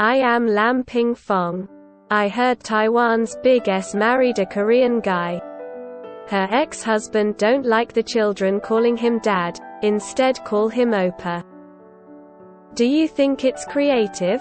I am Lam Ping Fong. I heard Taiwan's Big S married a Korean guy. Her ex-husband don't like the children calling him dad, instead call him Opa. Do you think it's creative?